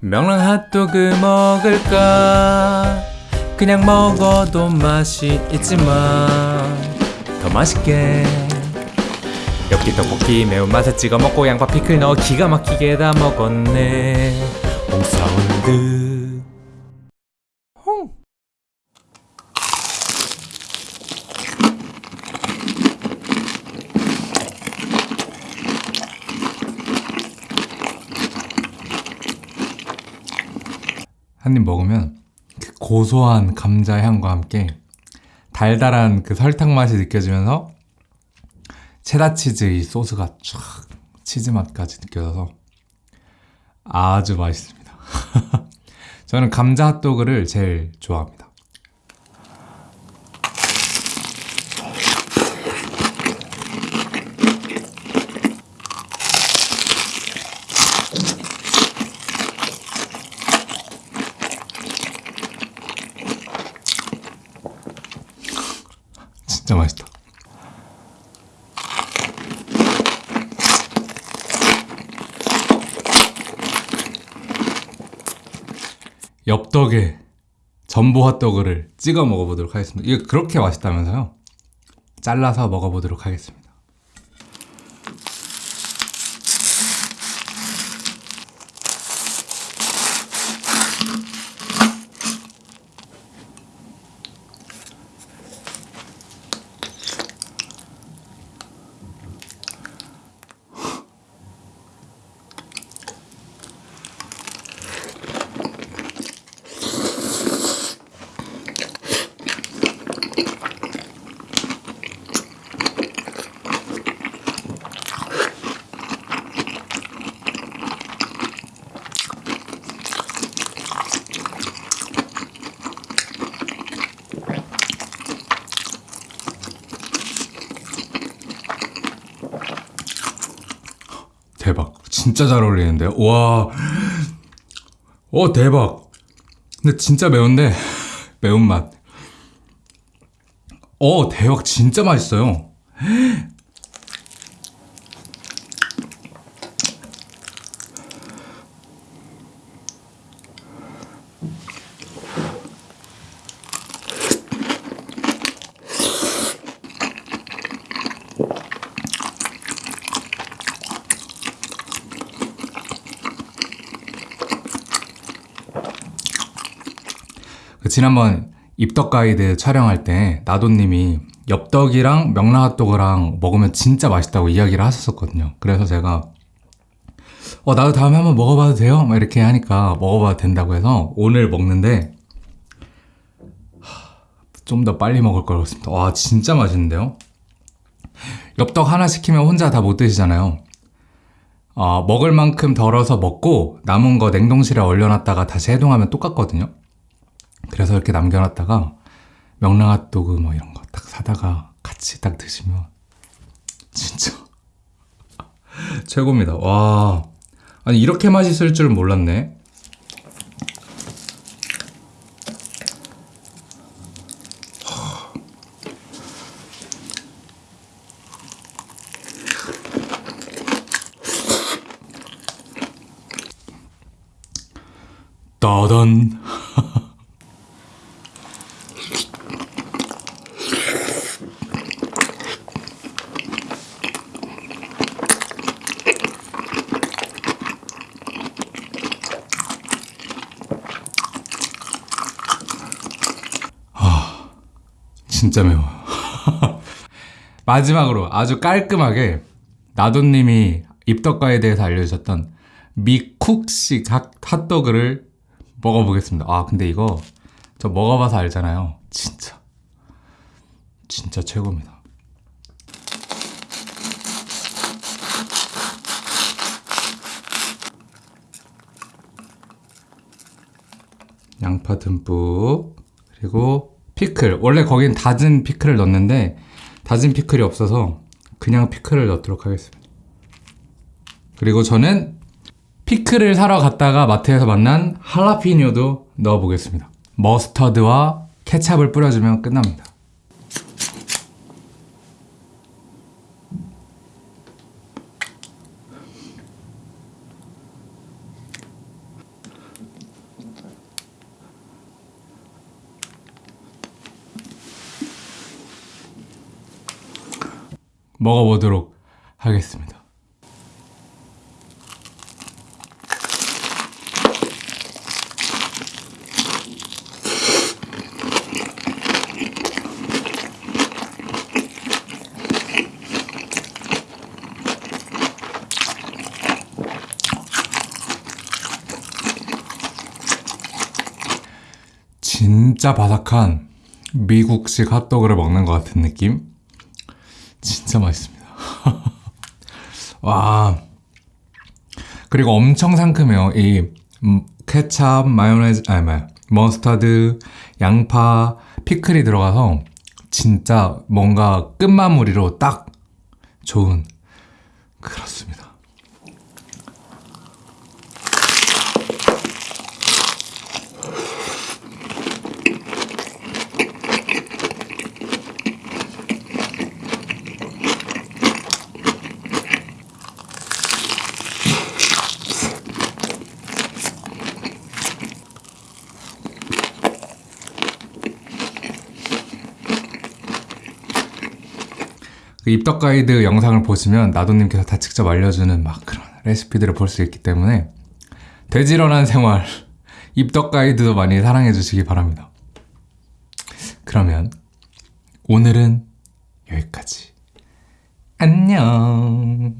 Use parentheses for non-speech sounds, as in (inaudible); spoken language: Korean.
명랑 핫도그 먹을까? 그냥 먹어도 맛이 있지만 더 맛있게. 엽기 떡볶이 매운맛에 찍어 먹고 양파 피클 넣어 기가 막히게 다 먹었네. 홍사운드 홍 한 입 먹으면 그 고소한 감자 향과 함께 달달한 그 설탕 맛이 느껴지면서 체다 치즈 이 소스가 쫙 치즈 맛까지 느껴져서 아주 맛있습니다. (laughs) 저는 감자 핫도그를 제일 좋아합니다. 진짜 맛있다. 엽떡에 전보 핫도그를 찍어 먹어보도록 하겠습니다. 이게 그렇게 맛있다면서요? 잘라서 먹어보도록 하겠습니다. 대박. 진짜 잘 어울리는데요? 와. 오, 대박. 근데 진짜 매운데, 매운맛. 어, 대박. 진짜 맛있어요. 그 지난번 입덕 가이드 촬영할 때 나도님이 엽떡이랑 명란핫도그랑 먹으면 진짜 맛있다고 이야기를 하셨었거든요. 그래서 제가 어 나도 다음에 한번 먹어봐도 돼요? 막 이렇게 하니까 먹어봐도 된다고 해서 오늘 먹는데 좀 더 빨리 먹을 걸 그랬습니다. 와 진짜 맛있는데요? 엽떡 하나 시키면 혼자 다 못 드시잖아요. 어, 먹을 만큼 덜어서 먹고 남은 거 냉동실에 얼려놨다가 다시 해동하면 똑같거든요. 그래서 이렇게 남겨놨다가 명랑핫도그 뭐 이런 거 딱 사다가 같이 딱 드시면 진짜 (laughs) 최고입니다. 와 아니 이렇게 맛있을 줄 몰랐네. 따단 (laughs) 진짜 매워요. (laughs) 마지막으로 아주 깔끔하게 나도님이 입덕과에 대해서 알려주셨던 미쿡식 핫- 핫도그를 먹어보겠습니다. 아 근데 이거 저 먹어봐서 알잖아요. 진짜 진짜 최고입니다. 양파 듬뿍 그리고 피클. 원래 거긴 다진 피클을 넣는데 다진 피클이 없어서 그냥 피클을 넣도록 하겠습니다. 그리고 저는 피클을 사러 갔다가 마트에서 만난 할라피뇨도 넣어보겠습니다. 머스터드와 케찹을 뿌려주면 끝납니다 먹어보도록 하겠습니다. 진짜 바삭한 미국식 핫도그를 먹는 것 같은 느낌? 진짜 맛있습니다. (laughs) 와. 그리고 엄청 상큼해요. 이 음, 케찹, 마요네즈, 아니, 마 머스타드, 양파, 피클이 들어가서 진짜 뭔가 끝마무리로 딱 좋은 그렇습니다. 그 입덕 가이드 영상을 보시면 나도님께서 다 직접 알려주는 막 그런 레시피들을 볼 수 있기 때문에 돼지런한 생활 (laughs) 입덕 가이드도 많이 사랑해 주시기 바랍니다. 그러면 오늘은 여기까지. 안녕.